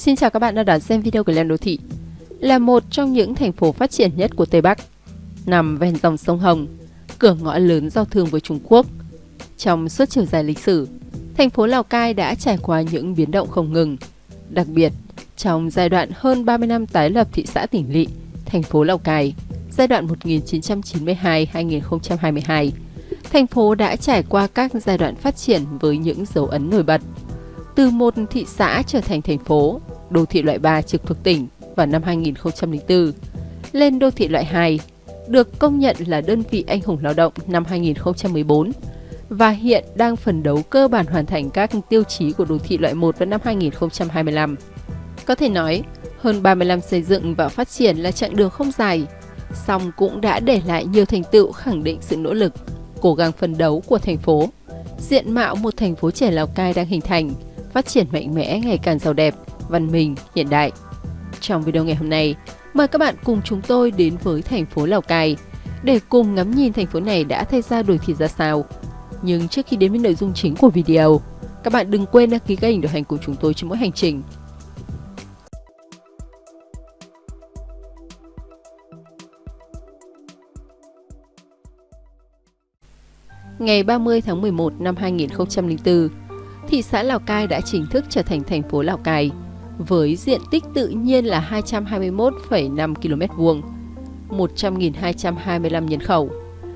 Xin chào các bạn đã đón xem video của Lên Đô Thị. Là một trong những thành phố phát triển nhất của Tây Bắc, nằm ven dòng sông Hồng, cửa ngõ lớn giao thương với Trung Quốc. Trong suốt chiều dài lịch sử, thành phố Lào Cai đã trải qua những biến động không ngừng. Đặc biệt, trong giai đoạn hơn 30 năm tái lập thị xã tỉnh lỵ, thành phố Lào Cai, giai đoạn 1992-2022, thành phố đã trải qua các giai đoạn phát triển với những dấu ấn nổi bật. Từ một thị xã trở thành thành phố, đô thị loại 3 trực thuộc tỉnh vào năm 2004, lên đô thị loại 2, được công nhận là đơn vị anh hùng lao động năm 2014 và hiện đang phấn đấu cơ bản hoàn thành các tiêu chí của đô thị loại 1 vào năm 2025. Có thể nói, hơn 30 năm xây dựng và phát triển là chặng đường không dài, song cũng đã để lại nhiều thành tựu khẳng định sự nỗ lực, cố gắng phấn đấu của thành phố. Diện mạo một thành phố trẻ Lào Cai đang hình thành, phát triển mạnh mẽ ngày càng giàu đẹp, văn minh, hiện đại. Trong video ngày hôm nay, mời các bạn cùng chúng tôi đến với thành phố Lào Cai để cùng ngắm nhìn thành phố này đã thay ra đổi thịt ra sao. Nhưng trước khi đến với nội dung chính của video, các bạn đừng quên đăng ký kênh đồng hành cùng chúng tôi trên mỗi hành trình. Ngày 30 tháng 11 năm 2004, thị xã Lào Cai đã chính thức trở thành thành phố Lào Cai, với diện tích tự nhiên là 221,5 km vuông, 100.225 nhân khẩu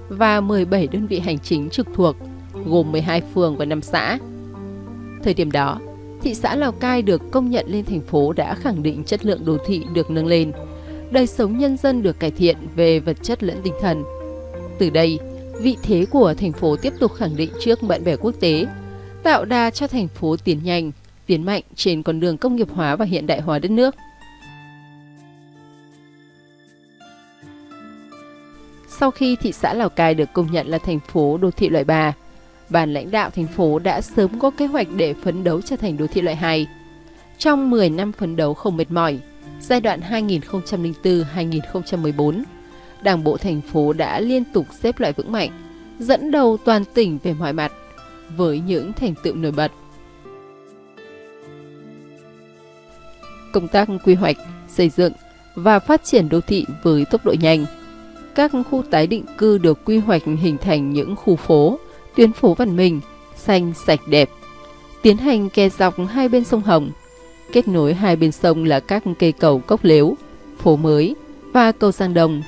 và 17 đơn vị hành chính trực thuộc, gồm 12 phường và 5 xã. Thời điểm đó, thị xã Lào Cai được công nhận lên thành phố đã khẳng định chất lượng đô thị được nâng lên, đời sống nhân dân được cải thiện về vật chất lẫn tinh thần. Từ đây, vị thế của thành phố tiếp tục khẳng định trước bạn bè quốc tế, tạo đà cho thành phố tiến nhanh, tiến mạnh trên con đường công nghiệp hóa và hiện đại hóa đất nước. Sau khi thị xã Lào Cai được công nhận là thành phố đô thị loại 3, ban lãnh đạo thành phố đã sớm có kế hoạch để phấn đấu trở thành đô thị loại 2. Trong 10 năm phấn đấu không mệt mỏi, giai đoạn 2004-2014, Đảng bộ thành phố đã liên tục xếp loại vững mạnh, dẫn đầu toàn tỉnh về mọi mặt, với những thành tựu nổi bật. Công tác quy hoạch, xây dựng và phát triển đô thị với tốc độ nhanh. Các khu tái định cư được quy hoạch hình thành những khu phố, tuyến phố văn minh, xanh, sạch đẹp. Tiến hành kè dọc hai bên sông Hồng, kết nối hai bên sông là các cây cầu cốc lếu, phố mới và cầu Giang Đồng.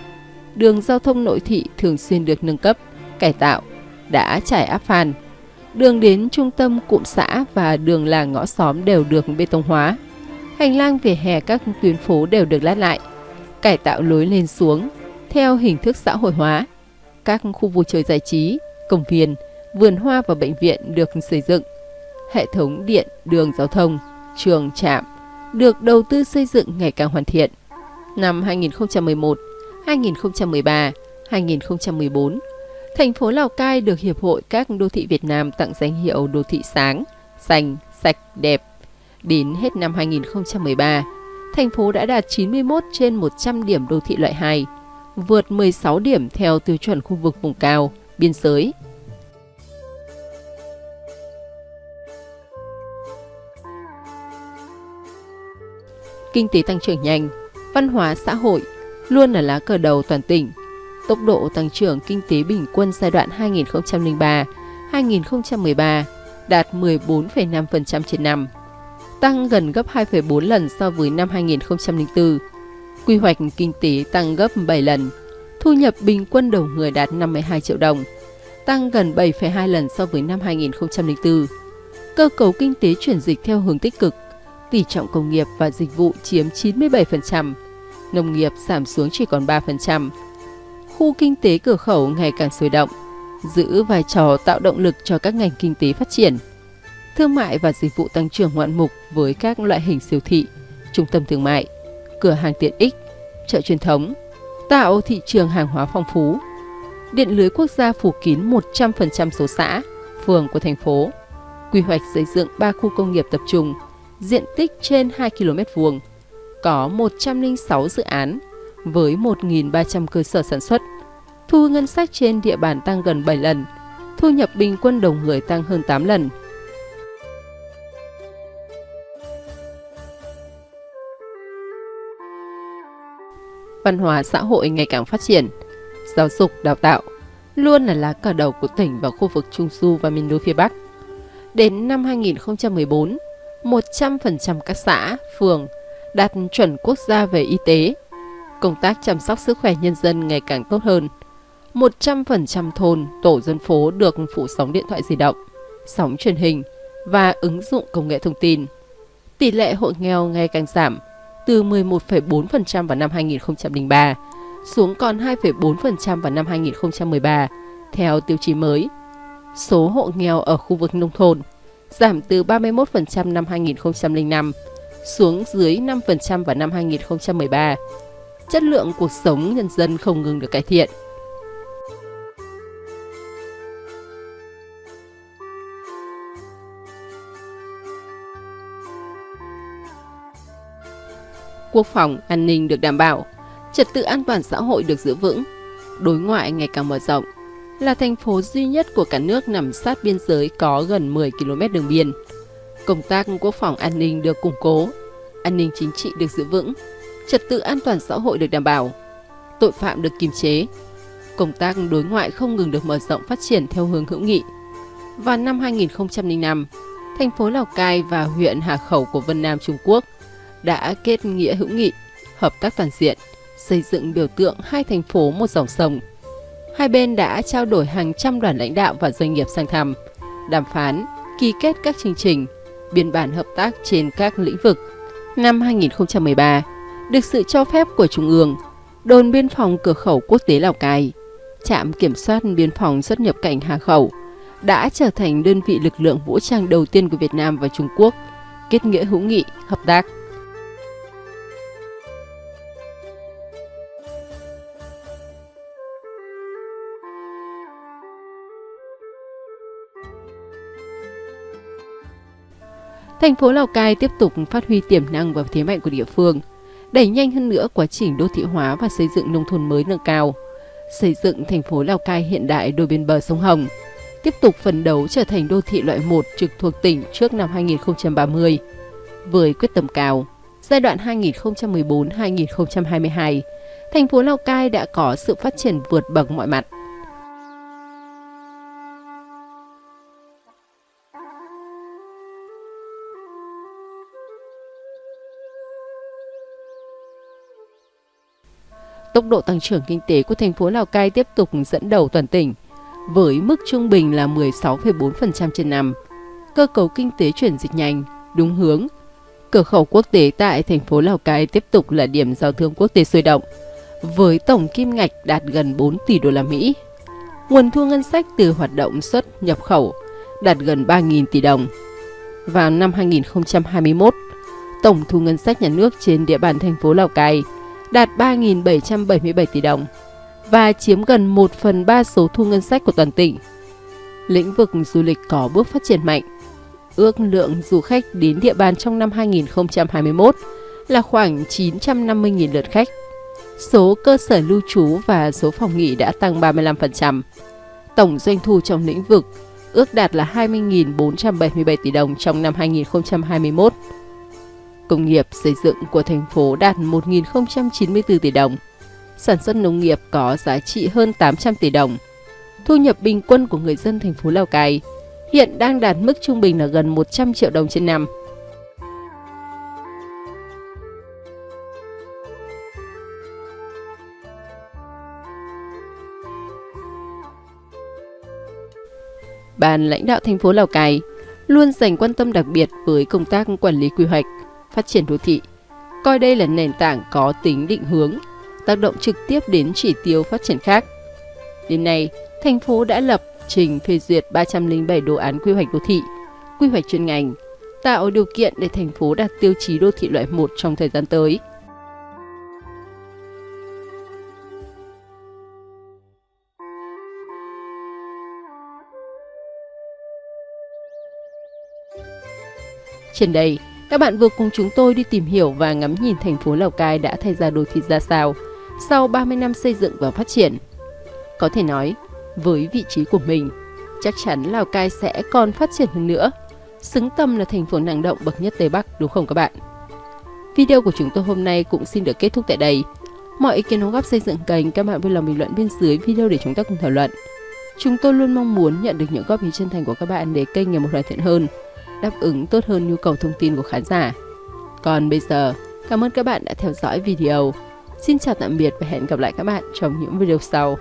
Đường giao thông nội thị thường xuyên được nâng cấp, cải tạo, đã trải áp phan. Đường đến trung tâm cụm xã và đường làng ngõ xóm đều được bê tông hóa. Hành lang vỉa hè các tuyến phố đều được lát lại, cải tạo lối lên xuống theo hình thức xã hội hóa. Các khu vui chơi giải trí, công viên, vườn hoa và bệnh viện được xây dựng. Hệ thống điện, đường giao thông, trường, trạm được đầu tư xây dựng ngày càng hoàn thiện. Năm 2011, 2013, 2014, thành phố Lào Cai được Hiệp hội các đô thị Việt Nam tặng danh hiệu đô thị sáng, xanh, sạch, đẹp. Đến hết năm 2013, thành phố đã đạt 91 trên 100 điểm đô thị loại 2, vượt 16 điểm theo tiêu chuẩn khu vực vùng cao, biên giới. Kinh tế tăng trưởng nhanh, văn hóa xã hội luôn là lá cờ đầu toàn tỉnh. Tốc độ tăng trưởng kinh tế bình quân giai đoạn 2003-2013 đạt 14,5% trên năm, tăng gần gấp 2,4 lần so với năm 2004. Quy hoạch kinh tế tăng gấp 7 lần, thu nhập bình quân đầu người đạt 52 triệu đồng, tăng gần 7,2 lần so với năm 2004. Cơ cấu kinh tế chuyển dịch theo hướng tích cực, tỷ trọng công nghiệp và dịch vụ chiếm 97%, nông nghiệp giảm xuống chỉ còn 3%. Khu kinh tế cửa khẩu ngày càng sôi động, giữ vai trò tạo động lực cho các ngành kinh tế phát triển. Thương mại và dịch vụ tăng trưởng ngoạn mục với các loại hình siêu thị, trung tâm thương mại, cửa hàng tiện ích, chợ truyền thống, tạo thị trường hàng hóa phong phú. Điện lưới quốc gia phủ kín 100% số xã, phường của thành phố. Quy hoạch xây dựng 3 khu công nghiệp tập trung, diện tích trên 2 km vuông có 106 dự án với 1.300 cơ sở sản xuất. Thu ngân sách trên địa bàn tăng gần 7 lần, thu nhập bình quân đầu người tăng hơn 8 lần. Văn hóa xã hội ngày càng phát triển. Giáo dục, đào tạo luôn là lá cờ đầu của tỉnh và khu vực Trung Du và miền núi phía Bắc. Đến năm 2014, 100% các xã, phường đạt chuẩn quốc gia về y tế. Công tác chăm sóc sức khỏe nhân dân ngày càng tốt hơn. 100% thôn, tổ dân phố được phủ sóng điện thoại di động, sóng truyền hình và ứng dụng công nghệ thông tin. Tỷ lệ hộ nghèo ngày càng giảm, từ 11,4% vào năm 2003 xuống còn 2,4% vào năm 2013 theo tiêu chí mới. Số hộ nghèo ở khu vực nông thôn giảm từ 31% năm 2005 xuống dưới 5% vào năm 2013. Chất lượng cuộc sống nhân dân không ngừng được cải thiện. Quốc phòng, an ninh được đảm bảo, trật tự an toàn xã hội được giữ vững, đối ngoại ngày càng mở rộng, là thành phố duy nhất của cả nước nằm sát biên giới có gần 10 km đường biên. Công tác quốc phòng an ninh được củng cố, an ninh chính trị được giữ vững, trật tự an toàn xã hội được đảm bảo, tội phạm được kiềm chế. Công tác đối ngoại không ngừng được mở rộng phát triển theo hướng hữu nghị. Và năm 2005, thành phố Lào Cai và huyện Hà Khẩu của Vân Nam Trung Quốc đã kết nghĩa hữu nghị, hợp tác toàn diện, xây dựng biểu tượng hai thành phố một dòng sông. Hai bên đã trao đổi hàng trăm đoàn lãnh đạo và doanh nghiệp sang thăm, đàm phán, ký kết các chương trình, biên bản hợp tác trên các lĩnh vực. Năm 2013, được sự cho phép của Trung ương, đồn biên phòng cửa khẩu quốc tế Lào Cai, trạm kiểm soát biên phòng xuất nhập cảnh Hà Khẩu đã trở thành đơn vị lực lượng vũ trang đầu tiên của Việt Nam và Trung Quốc, kết nghĩa hữu nghị, hợp tác. Thành phố Lào Cai tiếp tục phát huy tiềm năng và thế mạnh của địa phương, đẩy nhanh hơn nữa quá trình đô thị hóa và xây dựng nông thôn mới nâng cao, xây dựng thành phố Lào Cai hiện đại đôi bên bờ sông Hồng, tiếp tục phấn đấu trở thành đô thị loại 1 trực thuộc tỉnh trước năm 2030. Với quyết tâm cao, giai đoạn 2014-2022, thành phố Lào Cai đã có sự phát triển vượt bậc mọi mặt. Tốc độ tăng trưởng kinh tế của thành phố Lào Cai tiếp tục dẫn đầu toàn tỉnh, với mức trung bình là 16,4% trên năm. Cơ cấu kinh tế chuyển dịch nhanh, đúng hướng. Cửa khẩu quốc tế tại thành phố Lào Cai tiếp tục là điểm giao thương quốc tế sôi động, với tổng kim ngạch đạt gần 4 tỷ đô la Mỹ. Nguồn thu ngân sách từ hoạt động xuất nhập khẩu đạt gần 3.000 tỷ đồng. Vào năm 2021, tổng thu ngân sách nhà nước trên địa bàn thành phố Lào Cai – đạt 3.777 tỷ đồng và chiếm gần 1 phần 3 số thu ngân sách của toàn tỉnh. Lĩnh vực du lịch có bước phát triển mạnh. Ước lượng du khách đến địa bàn trong năm 2021 là khoảng 950.000 lượt khách. Số cơ sở lưu trú và số phòng nghỉ đã tăng 35%. Tổng doanh thu trong lĩnh vực ước đạt là 20.477 tỷ đồng trong năm 2021 Công nghiệp xây dựng của thành phố đạt 1.094 tỷ đồng. Sản xuất nông nghiệp có giá trị hơn 800 tỷ đồng. Thu nhập bình quân của người dân thành phố Lào Cai hiện đang đạt mức trung bình là gần 100 triệu đồng trên năm. Ban lãnh đạo thành phố Lào Cai luôn dành quan tâm đặc biệt với công tác quản lý quy hoạch, phát triển đô thị, coi đây là nền tảng có tính định hướng, tác động trực tiếp đến chỉ tiêu phát triển khác. Đến nay, thành phố đã lập trình phê duyệt 307 đồ án quy hoạch đô thị, quy hoạch chuyên ngành, tạo điều kiện để thành phố đạt tiêu chí đô thị loại 1 trong thời gian tới. Trên đây, các bạn vừa cùng chúng tôi đi tìm hiểu và ngắm nhìn thành phố Lào Cai đã thay ra đô thị ra sao sau 30 năm xây dựng và phát triển. Có thể nói, với vị trí của mình, chắc chắn Lào Cai sẽ còn phát triển hơn nữa, xứng tầm là thành phố năng động bậc nhất Tây Bắc đúng không các bạn? Video của chúng tôi hôm nay cũng xin được kết thúc tại đây. Mọi ý kiến đóng góp xây dựng kênh các bạn vui lòng bình luận bên dưới video để chúng ta cùng thảo luận. Chúng tôi luôn mong muốn nhận được những góp ý chân thành của các bạn để kênh ngày một hoàn thiện hơn, đáp ứng tốt hơn nhu cầu thông tin của khán giả. Còn bây giờ, cảm ơn các bạn đã theo dõi video. Xin chào tạm biệt và hẹn gặp lại các bạn trong những video sau.